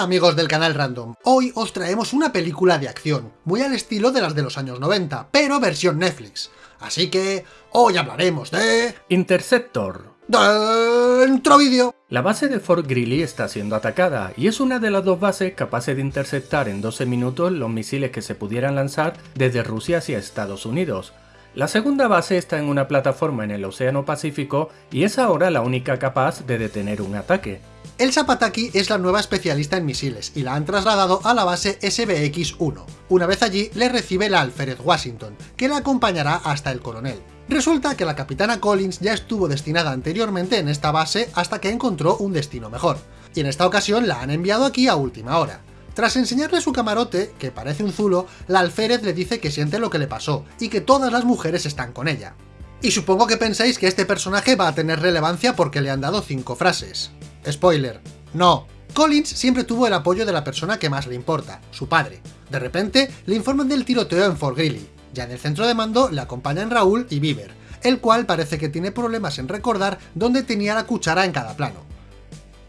Hola amigos del canal Random, hoy os traemos una película de acción, muy al estilo de las de los años 90, pero versión Netflix. Así que hoy hablaremos de... Interceptor. Dentro vídeo. La base de Fort Greely está siendo atacada y es una de las dos bases capaces de interceptar en 12 minutos los misiles que se pudieran lanzar desde Rusia hacia Estados Unidos. La segunda base está en una plataforma en el Océano Pacífico y es ahora la única capaz de detener un ataque. Elsa Pataki es la nueva especialista en misiles y la han trasladado a la base SBX-1. Una vez allí, le recibe la alférez Washington, que la acompañará hasta el coronel. Resulta que la capitana Collins ya estuvo destinada anteriormente en esta base hasta que encontró un destino mejor, y en esta ocasión la han enviado aquí a última hora. Tras enseñarle su camarote, que parece un zulo, la alférez le dice que siente lo que le pasó, y que todas las mujeres están con ella. Y supongo que pensáis que este personaje va a tener relevancia porque le han dado 5 frases. Spoiler, no. Collins siempre tuvo el apoyo de la persona que más le importa, su padre. De repente, le informan del tiroteo en Fort Greely. Ya en el centro de mando le acompañan Raúl y Bieber, el cual parece que tiene problemas en recordar dónde tenía la cuchara en cada plano.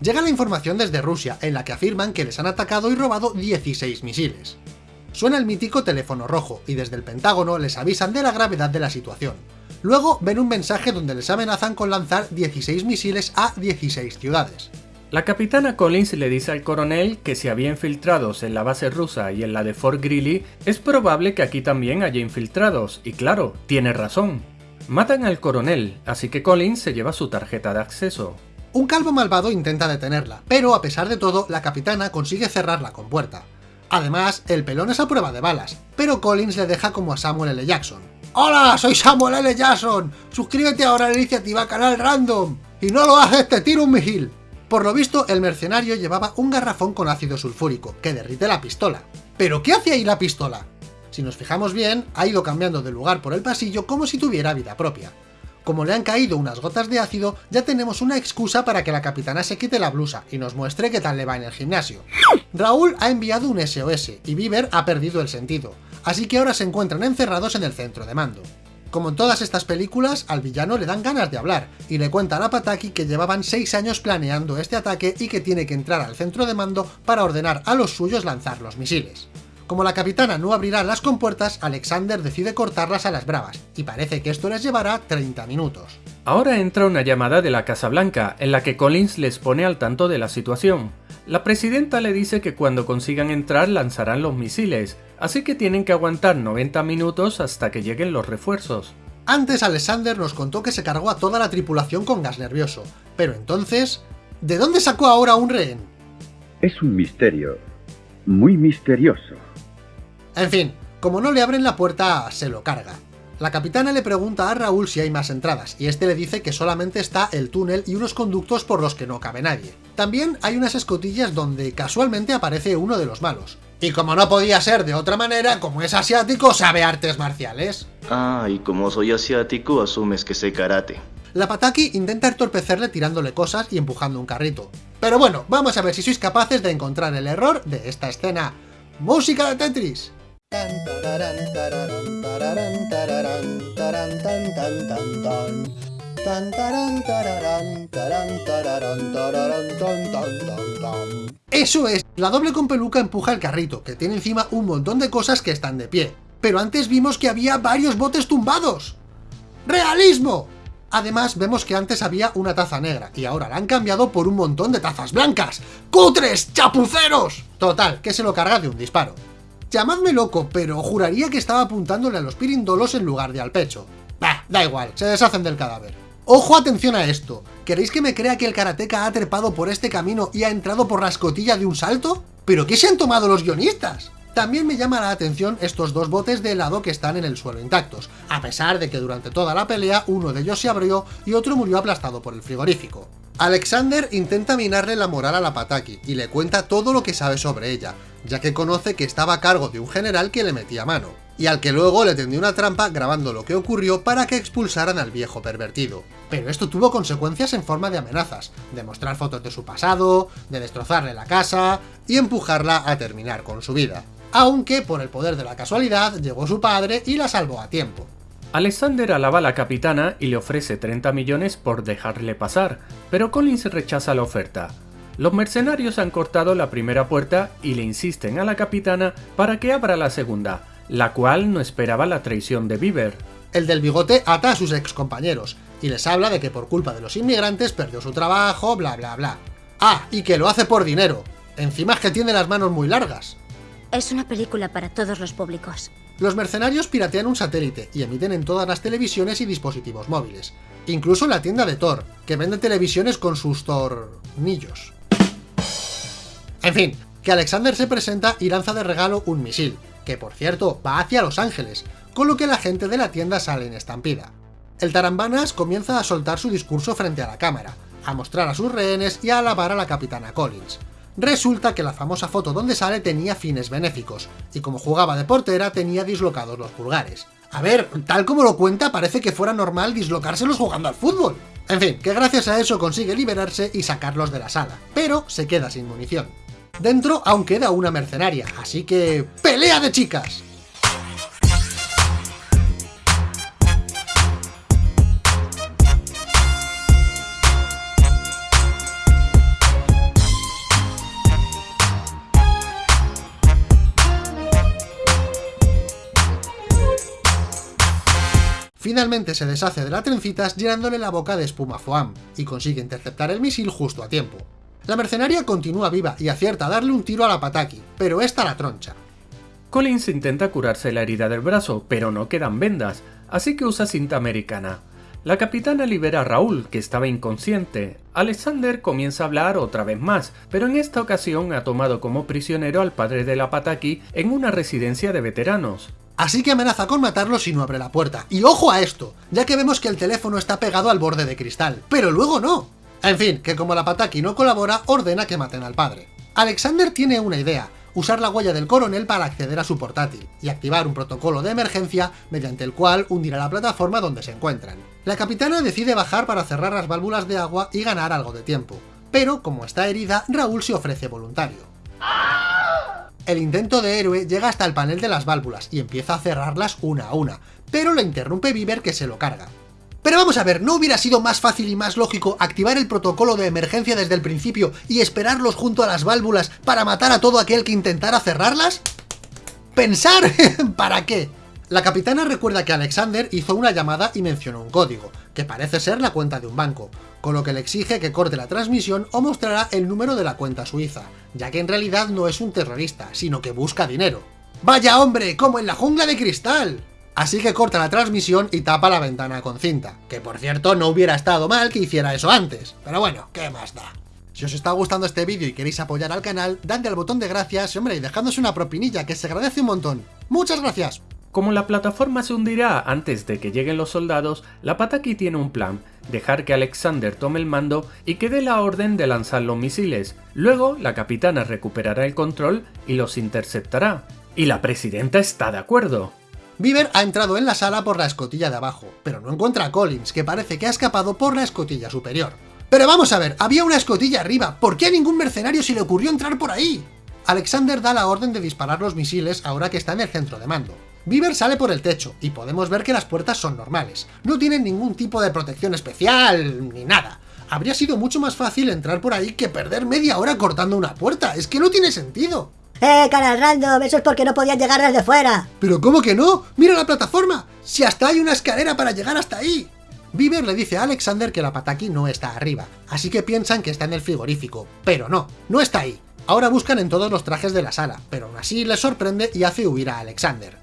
Llega la información desde Rusia, en la que afirman que les han atacado y robado 16 misiles. Suena el mítico teléfono rojo, y desde el Pentágono les avisan de la gravedad de la situación. Luego ven un mensaje donde les amenazan con lanzar 16 misiles a 16 ciudades. La capitana Collins le dice al coronel que si había infiltrados en la base rusa y en la de Fort Greely, es probable que aquí también haya infiltrados, y claro, tiene razón. Matan al coronel, así que Collins se lleva su tarjeta de acceso. Un calvo malvado intenta detenerla, pero a pesar de todo, la capitana consigue cerrar la compuerta. Además, el pelón es a prueba de balas, pero Collins le deja como a Samuel L. Jackson. ¡Hola! Soy Samuel L. Jackson. Suscríbete ahora a la iniciativa Canal Random. Y no lo haces, te tiro un misil. Por lo visto, el mercenario llevaba un garrafón con ácido sulfúrico, que derrite la pistola. ¿Pero qué hace ahí la pistola? Si nos fijamos bien, ha ido cambiando de lugar por el pasillo como si tuviera vida propia. Como le han caído unas gotas de ácido, ya tenemos una excusa para que la capitana se quite la blusa y nos muestre qué tal le va en el gimnasio. Raúl ha enviado un SOS y Bieber ha perdido el sentido, así que ahora se encuentran encerrados en el centro de mando. Como en todas estas películas, al villano le dan ganas de hablar, y le cuentan a Pataki que llevaban 6 años planeando este ataque y que tiene que entrar al centro de mando para ordenar a los suyos lanzar los misiles. Como la capitana no abrirá las compuertas, Alexander decide cortarlas a las bravas, y parece que esto les llevará 30 minutos. Ahora entra una llamada de la Casa Blanca, en la que Collins les pone al tanto de la situación. La presidenta le dice que cuando consigan entrar lanzarán los misiles, así que tienen que aguantar 90 minutos hasta que lleguen los refuerzos. Antes Alexander nos contó que se cargó a toda la tripulación con gas nervioso, pero entonces... ¿De dónde sacó ahora un rehén? Es un misterio, muy misterioso. En fin, como no le abren la puerta, se lo carga. La capitana le pregunta a Raúl si hay más entradas, y este le dice que solamente está el túnel y unos conductos por los que no cabe nadie. También hay unas escotillas donde casualmente aparece uno de los malos. Y como no podía ser de otra manera, como es asiático, sabe artes marciales. Ah, y como soy asiático, asumes que sé karate. La Pataki intenta entorpecerle tirándole cosas y empujando un carrito. Pero bueno, vamos a ver si sois capaces de encontrar el error de esta escena. ¡Música de Tetris! Eso es, la doble con peluca empuja el carrito, que tiene encima un montón de cosas que están de pie. Pero antes vimos que había varios botes tumbados. ¡Realismo! Además, vemos que antes había una taza negra, y ahora la han cambiado por un montón de tazas blancas. ¡Cutres! ¡Chapuceros! Total, que se lo carga de un disparo. Llamadme loco, pero juraría que estaba apuntándole a los pirindolos en lugar de al pecho. Bah, da igual, se deshacen del cadáver. ¡Ojo, atención a esto! ¿Queréis que me crea que el karateca ha trepado por este camino y ha entrado por la escotilla de un salto? ¿Pero qué se han tomado los guionistas? También me llama la atención estos dos botes de helado que están en el suelo intactos, a pesar de que durante toda la pelea uno de ellos se abrió y otro murió aplastado por el frigorífico. Alexander intenta minarle la moral a la Pataki y le cuenta todo lo que sabe sobre ella, ya que conoce que estaba a cargo de un general que le metía mano, y al que luego le tendió una trampa grabando lo que ocurrió para que expulsaran al viejo pervertido. Pero esto tuvo consecuencias en forma de amenazas, de mostrar fotos de su pasado, de destrozarle la casa y empujarla a terminar con su vida. Aunque, por el poder de la casualidad, llegó su padre y la salvó a tiempo. Alexander alaba a la capitana y le ofrece 30 millones por dejarle pasar, pero Collins rechaza la oferta. Los mercenarios han cortado la primera puerta y le insisten a la capitana para que abra la segunda, la cual no esperaba la traición de Bieber. El del bigote ata a sus ex compañeros y les habla de que por culpa de los inmigrantes perdió su trabajo, bla bla bla. Ah, y que lo hace por dinero. Encima es que tiene las manos muy largas. Es una película para todos los públicos. Los mercenarios piratean un satélite y emiten en todas las televisiones y dispositivos móviles. Incluso en la tienda de Thor, que vende televisiones con sus tornillos. En fin, que Alexander se presenta y lanza de regalo un misil, que por cierto va hacia Los Ángeles, con lo que la gente de la tienda sale en estampida. El Tarambanas comienza a soltar su discurso frente a la cámara, a mostrar a sus rehenes y a alabar a la capitana Collins. Resulta que la famosa foto donde sale tenía fines benéficos, y como jugaba de portera tenía dislocados los pulgares. A ver, tal como lo cuenta parece que fuera normal dislocárselos jugando al fútbol. En fin, que gracias a eso consigue liberarse y sacarlos de la sala, pero se queda sin munición. Dentro aún queda una mercenaria, así que... ¡Pelea de chicas! Finalmente se deshace de la trencitas llenándole la boca de espuma foam, y consigue interceptar el misil justo a tiempo. La mercenaria continúa viva y acierta a darle un tiro a la Pataki, pero esta la troncha. Collins intenta curarse la herida del brazo, pero no quedan vendas, así que usa cinta americana. La capitana libera a Raúl, que estaba inconsciente. Alexander comienza a hablar otra vez más, pero en esta ocasión ha tomado como prisionero al padre de la Pataki en una residencia de veteranos. Así que amenaza con matarlo si no abre la puerta. Y ojo a esto, ya que vemos que el teléfono está pegado al borde de cristal, pero luego no. En fin, que como la Pataki no colabora, ordena que maten al padre. Alexander tiene una idea, usar la huella del coronel para acceder a su portátil, y activar un protocolo de emergencia mediante el cual hundirá la plataforma donde se encuentran. La capitana decide bajar para cerrar las válvulas de agua y ganar algo de tiempo, pero como está herida, Raúl se ofrece voluntario. El intento de héroe llega hasta el panel de las válvulas y empieza a cerrarlas una a una, pero lo interrumpe Bieber que se lo carga. Pero vamos a ver, ¿no hubiera sido más fácil y más lógico activar el protocolo de emergencia desde el principio y esperarlos junto a las válvulas para matar a todo aquel que intentara cerrarlas? ¿Pensar? ¿Para qué? La capitana recuerda que Alexander hizo una llamada y mencionó un código, que parece ser la cuenta de un banco, con lo que le exige que corte la transmisión o mostrará el número de la cuenta suiza, ya que en realidad no es un terrorista, sino que busca dinero. ¡Vaya hombre! ¡Como en la jungla de cristal! Así que corta la transmisión y tapa la ventana con cinta, que por cierto no hubiera estado mal que hiciera eso antes, pero bueno, ¿qué más da? Si os está gustando este vídeo y queréis apoyar al canal, dadle al botón de gracias hombre, y dejadnos una propinilla que se agradece un montón. ¡Muchas gracias! Como la plataforma se hundirá antes de que lleguen los soldados, la Pataki tiene un plan, dejar que Alexander tome el mando y que dé la orden de lanzar los misiles. Luego, la capitana recuperará el control y los interceptará. Y la presidenta está de acuerdo. Bieber ha entrado en la sala por la escotilla de abajo, pero no encuentra a Collins, que parece que ha escapado por la escotilla superior. Pero vamos a ver, había una escotilla arriba, ¿por qué a ningún mercenario se le ocurrió entrar por ahí? Alexander da la orden de disparar los misiles ahora que está en el centro de mando. Bieber sale por el techo, y podemos ver que las puertas son normales. No tienen ningún tipo de protección especial, ni nada. Habría sido mucho más fácil entrar por ahí que perder media hora cortando una puerta, es que no tiene sentido. ¡Eh, cara random! Eso es porque no podían llegar desde fuera. ¿Pero cómo que no? ¡Mira la plataforma! ¡Si hasta hay una escalera para llegar hasta ahí! Bieber le dice a Alexander que la Pataki no está arriba, así que piensan que está en el frigorífico, pero no, no está ahí. Ahora buscan en todos los trajes de la sala, pero aún así les sorprende y hace huir a Alexander.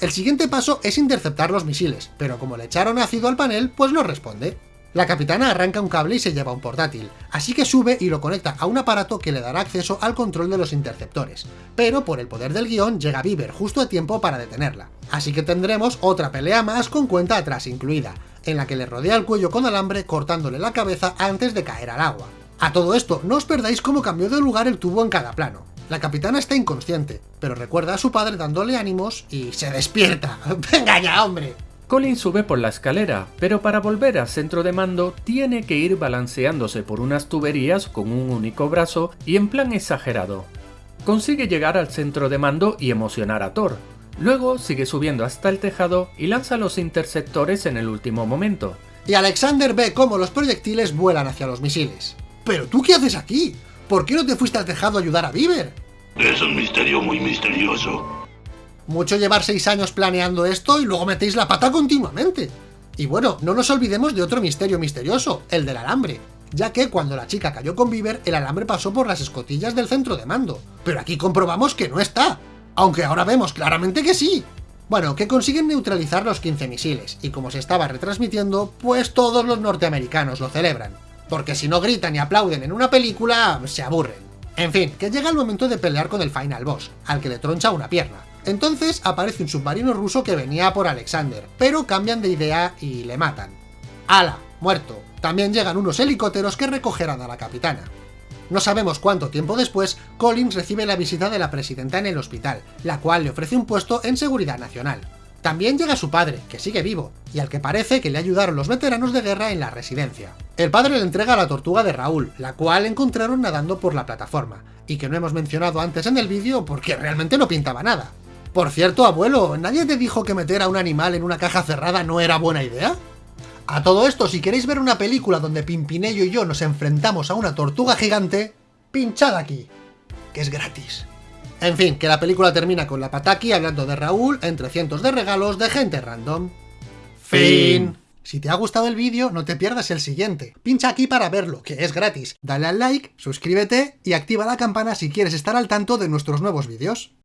El siguiente paso es interceptar los misiles, pero como le echaron ácido al panel, pues no responde. La capitana arranca un cable y se lleva un portátil, así que sube y lo conecta a un aparato que le dará acceso al control de los interceptores, pero por el poder del guion llega Bieber justo a tiempo para detenerla. Así que tendremos otra pelea más con cuenta atrás incluida, en la que le rodea el cuello con alambre cortándole la cabeza antes de caer al agua. A todo esto, no os perdáis cómo cambió de lugar el tubo en cada plano. La capitana está inconsciente, pero recuerda a su padre dándole ánimos y se despierta. ¡Venga ya, hombre! Colin sube por la escalera, pero para volver al centro de mando tiene que ir balanceándose por unas tuberías con un único brazo y en plan exagerado. Consigue llegar al centro de mando y emocionar a Thor. Luego sigue subiendo hasta el tejado y lanza los interceptores en el último momento. Y Alexander ve cómo los proyectiles vuelan hacia los misiles. ¿Pero tú qué haces aquí? ¿por qué no te fuiste al tejado a ayudar a Bieber? Es un misterio muy misterioso. Mucho llevar seis años planeando esto y luego metéis la pata continuamente. Y bueno, no nos olvidemos de otro misterio misterioso, el del alambre. Ya que cuando la chica cayó con Bieber, el alambre pasó por las escotillas del centro de mando. Pero aquí comprobamos que no está. Aunque ahora vemos claramente que sí. Bueno, que consiguen neutralizar los 15 misiles, y como se estaba retransmitiendo, pues todos los norteamericanos lo celebran. Porque si no gritan y aplauden en una película, se aburren. En fin, que llega el momento de pelear con el final boss, al que le troncha una pierna. Entonces aparece un submarino ruso que venía por Alexander, pero cambian de idea y le matan. ¡Hala! Muerto. También llegan unos helicópteros que recogerán a la capitana. No sabemos cuánto tiempo después, Collins recibe la visita de la presidenta en el hospital, la cual le ofrece un puesto en seguridad nacional. También llega su padre, que sigue vivo, y al que parece que le ayudaron los veteranos de guerra en la residencia. El padre le entrega la tortuga de Raúl, la cual encontraron nadando por la plataforma, y que no hemos mencionado antes en el vídeo porque realmente no pintaba nada. Por cierto, abuelo, ¿nadie te dijo que meter a un animal en una caja cerrada no era buena idea? A todo esto, si queréis ver una película donde Pimpinello y yo nos enfrentamos a una tortuga gigante, pinchad aquí, que es gratis. En fin, que la película termina con la Pataki hablando de Raúl entre cientos de regalos de gente random. Fin. Si te ha gustado el vídeo, no te pierdas el siguiente. Pincha aquí para verlo, que es gratis. Dale al like, suscríbete y activa la campana si quieres estar al tanto de nuestros nuevos vídeos.